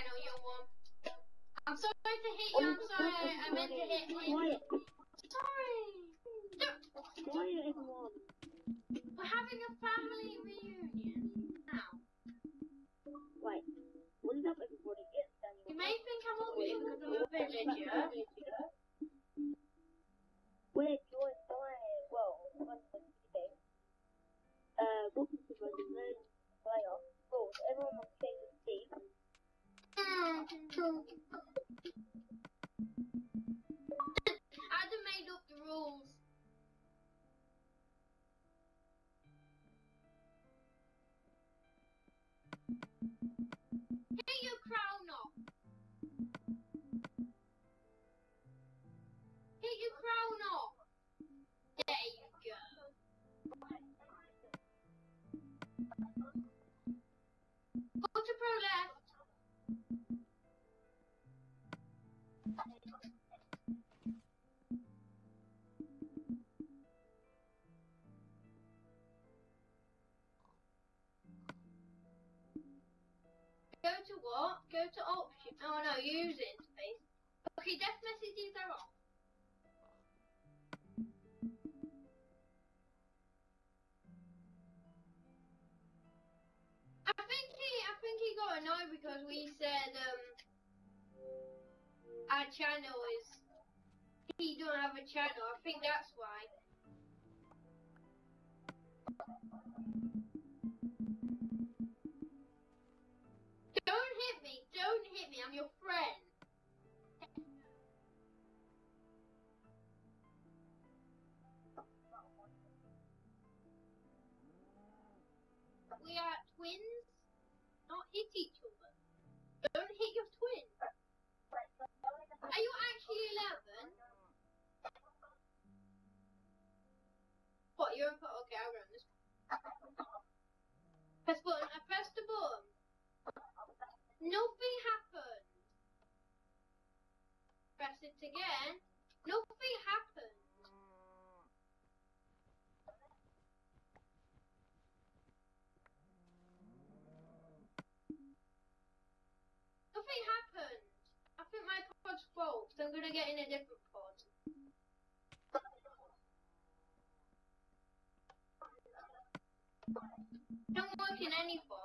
channel, young one. I'm sorry to hit you, I'm sorry, I, I meant to hit him. Quiet. Sorry! Quiet. We're having a family Get your crown off. Get your crown off. There you go. To pro left. What? Go to option. Oh no, user interface. Okay, death messages are off. I think he, I think he got annoyed because we said um our channel is he don't have a channel. I think that's why. We are twins. Not hit each other. Don't hit your twin. Are you actually 11? What, you're in Okay, I'll run this. Press button. I pressed the button. Nothing happened. Press it again. Nothing happened. Nothing happened. I think my pod's fault. So I'm gonna get in a different pod. Don't work in any pod.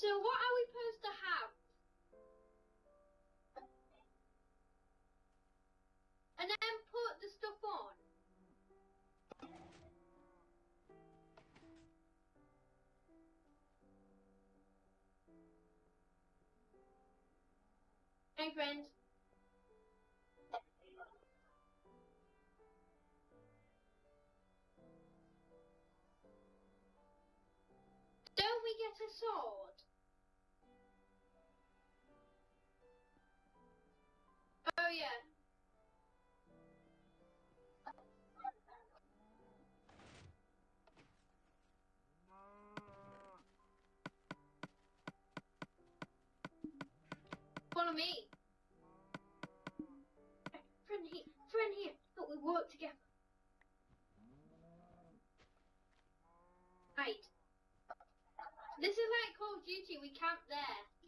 So what are we supposed to have? Hey friends. Don't we get a sword? Oh yeah. Follow me. We work together. Right. This is like Call of Duty. We camp there.